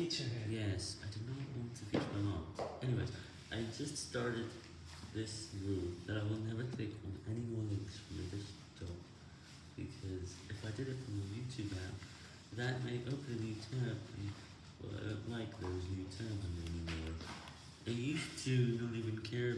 feature here. Yes, I do not want to feature my mom. Anyways, I just started this rule that I will never click on any more links from the desktop because if I did it from the YouTube app, that may open a new tab and well, I don't like those new tabs anymore. I used to not even care